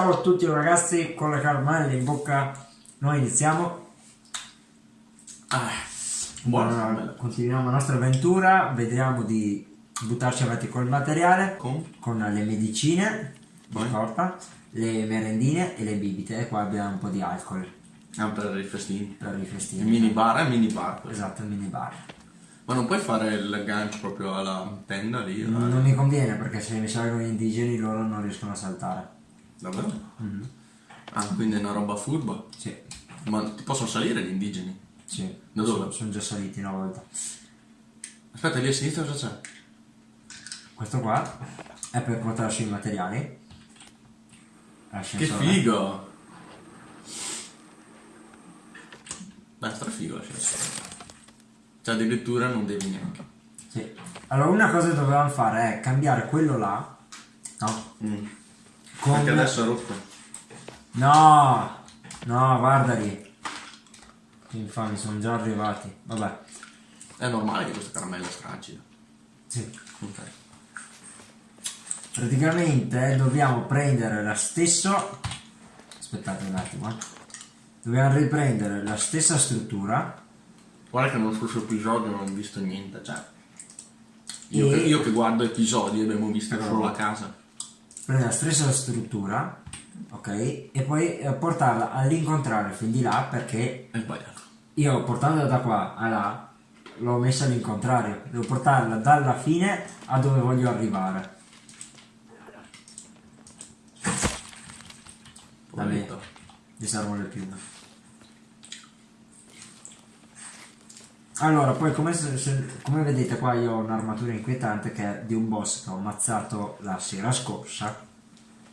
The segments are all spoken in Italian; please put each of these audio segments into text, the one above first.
Ciao a tutti ragazzi, con la caramella in bocca noi iniziamo. Ah, buono. Allora, continuiamo la nostra avventura, vediamo di buttarci avanti col materiale, Con? con le medicine di Poi? corpa, le merendine e le bibite e qua abbiamo un po' di alcol Ah, per i festini. per i Il festini. mini bar è mini bar. Esatto, il mini bar. Ma non puoi fare il gancio proprio alla tenda lì? eh? Non mi conviene perché se mi salgono gli indigeni loro non riescono a saltare. Davvero? Ah, quindi è una roba furba. Sì, Ma ti possono salire gli indigeni? sì. Da dove? Sono, sono già saliti una volta. Aspetta, lì a sinistra cosa c'è? Questo qua è per portarci i materiali. Che figo! Beh, stra figo l'ascensore. Cioè addirittura non devi neanche. Sì. Allora una cosa che dovevamo fare è cambiare quello là. No? Mm. Con... Perché adesso è rotto. No! No, guarda lì. Che infami, sono già arrivati. Vabbè. È normale che questa caramella stracida. Sì. Ok. Praticamente dobbiamo prendere la stessa. Aspettate un attimo. eh. Dobbiamo riprendere la stessa struttura. Guarda che nello scorso episodio non ho visto niente, cioè. Io, E- che, io che guardo episodi abbiamo visto solo la casa. Prendere la stessa struttura, ok? E poi eh, portarla all'incontrario fin di là perché È sbagliato. io portandola da qua a là l'ho messa all'incontrario. Devo portarla dalla fine a dove voglio arrivare. Vabbè, gli servono le piume. Allora, poi come, come vedete qua io ho un'armatura inquietante che è di un boss che ho ammazzato la sera scorsa.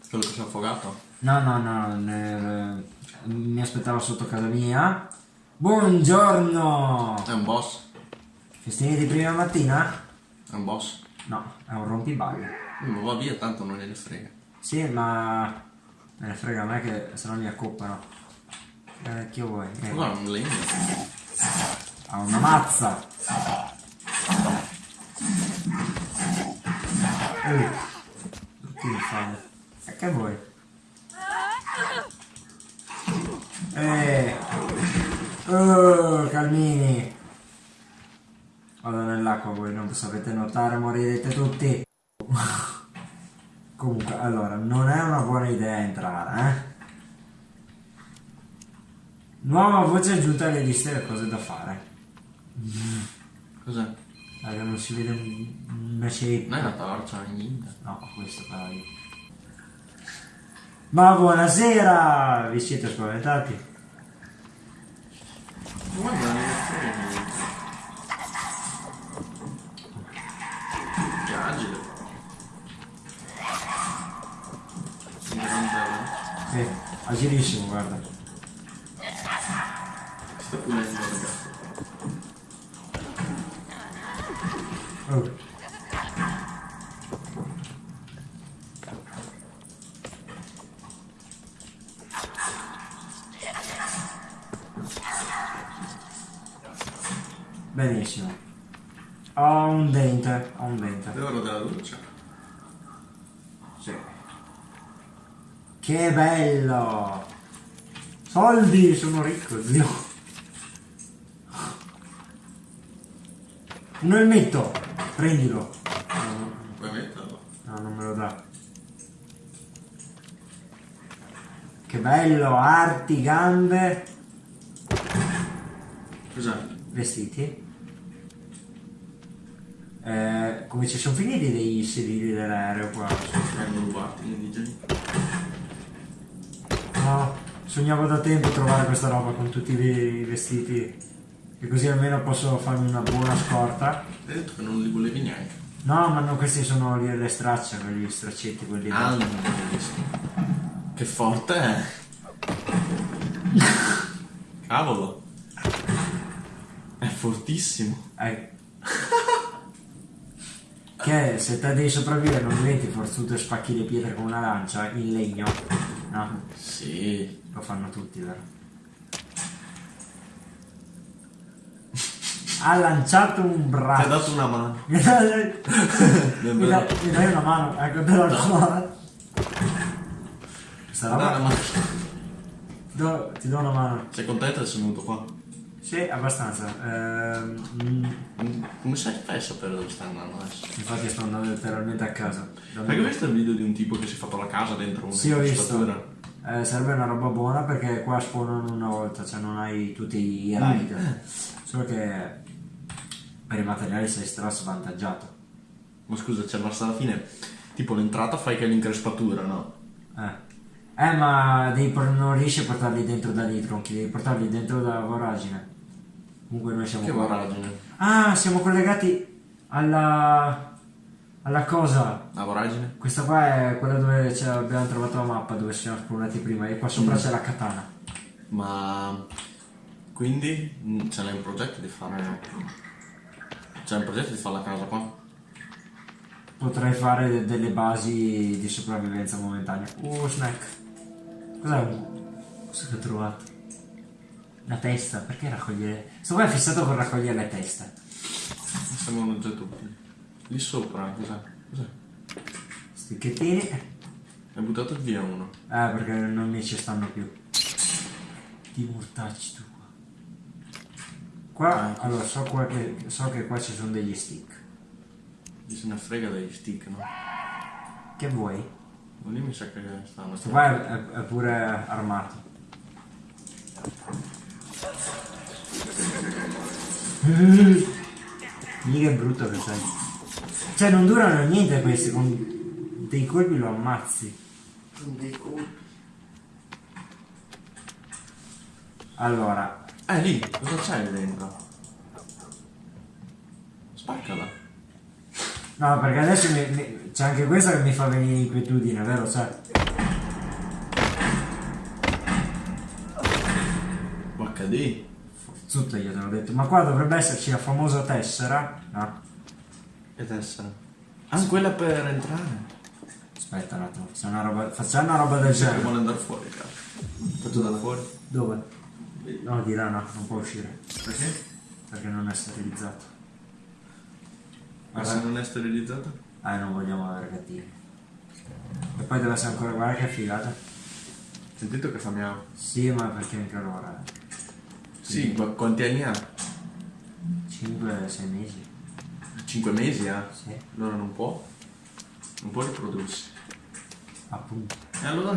Quello che si è affogato. No, no, no, ne- mi aspettava sotto casa mia. Buongiorno! È un boss. Festini di prima mattina? È un boss. No, è un rompiballe. Ma va via, tanto non gliene frega. Sì, ma me ne frega a me che se no mi accoppano. Eh, che vuoi? Eh, guarda, un legno. Ha una mazza. Uh, che infame. E che vuoi? Eh. Oh, calmini. Vado nell'acqua, voi non sapete nuotare, morirete tutti. Comunque, allora, non è una buona idea entrare, eh? Nuova voce aggiunta alle liste delle cose da fare. Cos'è? Raga, non si vede un- una shape. Non è una torcia, niente. No, questo però io. Ma buonasera! Vi siete spaventati? Guarda, non. Che agile. Un grande. Sì, agilissimo, guarda. Sta pulendo, ragazzi. Oh. Benissimo. Ho un dente, ho un dente. L'oro della doccia. Sì. Che bello! Soldi, sono ricco, zio. Un elmetto, prendilo. Puoi metterlo? No, non me lo dà. Che bello, arti, gambe, Cos'è? vestiti. Eh, come ci sono finiti dei sedili dell'aereo qua? Vengono rubati gli indigeni. No, sognavo da tempo trovare questa roba con tutti i vestiti. E così almeno posso farmi una buona scorta. Hai detto che non li volevi neanche. No, ma no, questi sono lì le stracce, quegli straccetti, quelli Ah, non l'ho visto. Che forte è. Cavolo. È fortissimo. Eh. Che se te devi sopravvivere non diventi forzuto e spacchi le pietre con una lancia in legno. No, Sì. lo fanno tutti, vero? Ha lanciato un Ti ha braccio. dato una mano. Mi dai, mi dai- una mano, ecco te la do. Questa roba... mano. Do- ti do una mano. Sei contento di essere venuto qua? Sì, abbastanza. Ehm, mm, Mm, Come sai, fai a sapere dove stai andando adesso? infatti sto andando letteralmente a casa. Perché hai visto il video di un tipo che si è fatto la casa dentro una Sì, ho visto. Eh, serve una roba buona perché qua spawnano una volta, cioè non hai tutti i raid. Solo che per i materiali sei stra svantaggiato. Ma scusa, cioè basta alla fine, tipo l'entrata fai che è l'increspatura, no? Eh. Eh, ma non riesci a portarli dentro dagli tronchi, devi portarli dentro dalla voragine. Comunque noi siamo Che voragine? Ah, siamo collegati alla... alla cosa. La voragine? Questa qua è quella dove abbiamo trovato la mappa dove siamo spawnati prima e qua sopra c'è la katana. Ma... Quindi mm, ce l'hai un progetto di fare... C'è un progetto di fare la casa qua? Potrei fare de- delle basi di sopravvivenza momentanea. Uh, snack. Cos'è un... Cosa che ho trovato? La testa, perché raccogliere... Sto qua è fissato con raccogliere le teste. Mi sembrano già tutti. Lì sopra, cos'è? Cos'è? Sticchettini. Hai buttato via uno. Eh, perché non mi ci stanno più. Ti mortacci tu qua. Qua, allora, so, qua che, so che qua ci sono degli stick. Se ne frega degli stick, no? Che vuoi? Ma lì mi sa che stanno... Questo qua è, è- è pure armato. Mica è brutto che sei. Cioè non durano niente questi, con dei colpi lo ammazzi. Allora, Eh, lì, cosa c'è lì dentro? Spaccala. No perché adesso c'è anche questa che mi fa venire inquietudine, vero? Cioè, HD. Zutta io te l'ho detto, ma qua dovrebbe esserci la famosa tessera, no? E tessera. Ah, quella per entrare. Aspetta un attimo, facciamo una roba, facciamo una roba del che genere. vuole andare fuori, cazzo. Fatto da fuori. Dove? No, di là no, non può uscire, Perché? perché non è sterilizzato. Ma se non è sterilizzato? Ah, non vogliamo avere cattivi. E poi deve essere ancora, guarda che figata. Sentito che fa miau. Sì, ma perché anche allora? Sì, ma quanti anni ha? 5-6 mesi. 5 mesi ha? Sì, Allora non può? Non può riprodursi. appunto. E allora?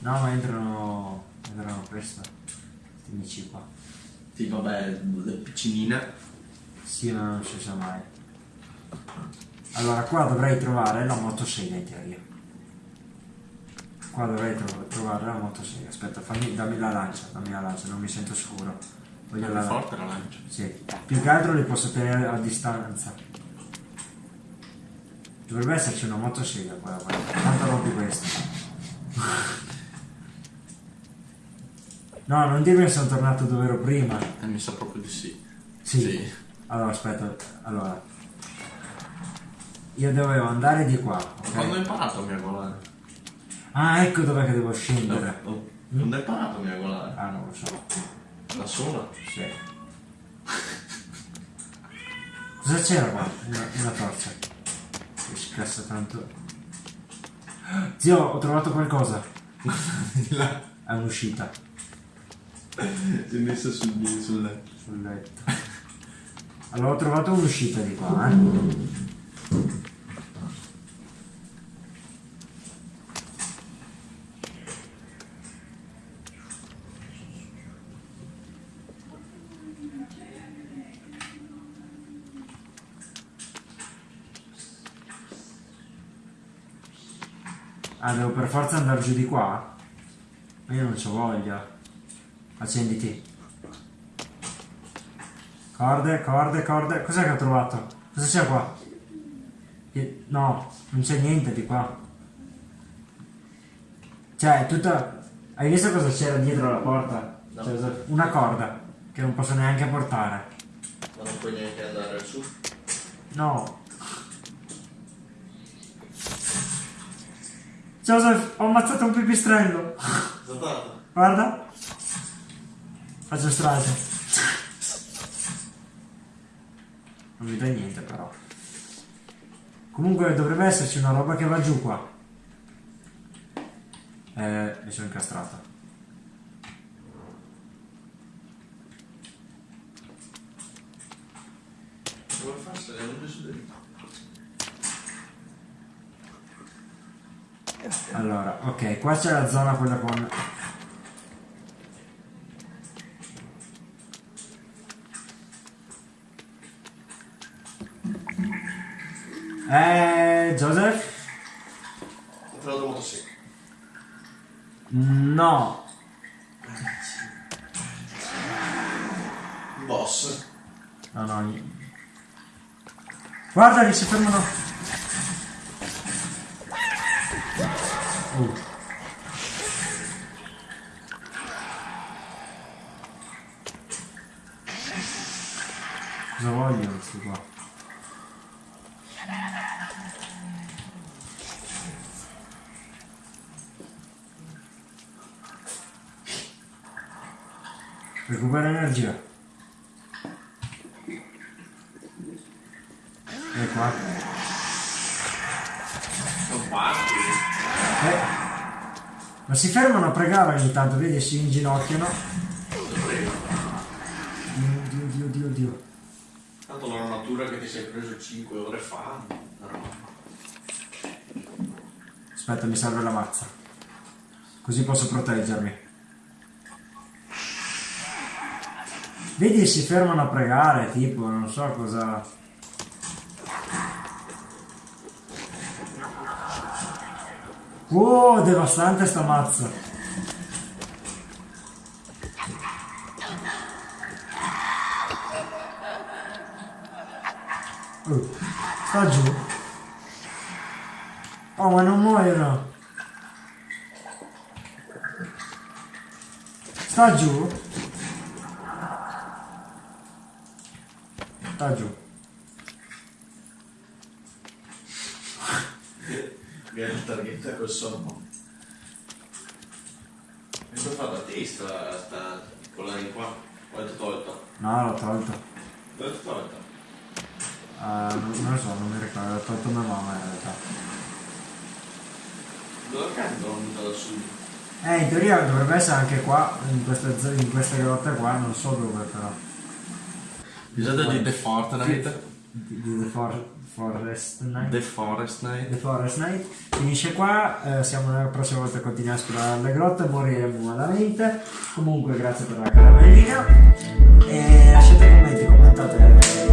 No, ma entrano, entrano presto. Questi amici qua. Sì, vabbè, è piccinina. Sì, ma non si sa mai. Allora, qua dovrei trovare la motosega in teoria. Qua dovrei tro- trovare la motosega. Aspetta, fammi, dammi la lancia, dammi la lancia, non mi sento sicuro. Voglio È la forte la lancia. Sì. Più che altro li posso tenere a distanza. Dovrebbe esserci una motosega qua, guarda. Tanto rompi questo. No, non dirmi che sono tornato dove ero prima. Eh, mi sa proprio di sì. Sì. Sì. Allora, aspetta, allora. Io dovevo andare di qua, ok? Quando hai imparato a miagolare? Ah, ecco dov'è che devo scendere. No, no. Quando hai imparato a miagolare? Ah, non lo so. Da sola? Sì. Cosa c'era qua? Una, una torcia. Che scassa tanto. Zio, ho trovato qualcosa. Di là. È un'uscita Si è messa sul, sul letto. sul letto. Ho trovato un'uscita di qua, eh. Ah, devo per forza andare giù di qua? Ma io non c'ho voglia. Accenditi. Corde, corde, corde. Cos'è che ho trovato? Cosa c'è qua? No, non c'è niente di qua. Cioè, tutta... Hai visto cosa c'era dietro la porta? No. Cioè, una corda che non posso neanche portare. Ma non puoi neanche andare su. No. Joseph, ho ammazzato un pipistrello. Guarda. Faccio strage. Non dai niente però. Comunque dovrebbe esserci una roba che va giù qua. Eh, mi sono dentro? Allora, ok, qua c'è la zona quella con... Eh, Joseph? Ho trovato motosega. No. Boss. No, no. Guarda che si fermano. Uh. Cosa vogliono questi qua? Energia. E qua. Non parti. Eh. Ma si fermano a pregare ogni tanto, vedi, si inginocchiano. Prego. Dio, Dio, Dio, Dio. Tanto la natura che ti sei preso 5 ore fa. Aspetta, mi serve la mazza. Così posso proteggermi. Vedi, si fermano a pregare, tipo, non so cosa... Oh, devastante sta mazza. Oh, sta giù. Oh, ma non muoiono. Sta giù. Sta giù. Viene il targhetta col sonno. Mi sono fatta a testa sta quella di qua. Quanto tolta? No, l'ho tolto. Dove l'ho tolta? Ah, non, lo so, non mi ricordo. L'ho tolto mia mamma in realtà. Dove cazzo l'ho buttata su? Eh, in teoria dovrebbe essere anche qua, in queste, zo- in queste grotte qua, non so dove però. Bisogna di The Fortnite. Di, di The For- Forest Night. The Forest Night. The Forest Night finisce qua, eh, siamo la prossima volta a continuare a esplorare le grotte, moriremo malamente. Comunque grazie per la caramellina e lasciate commenti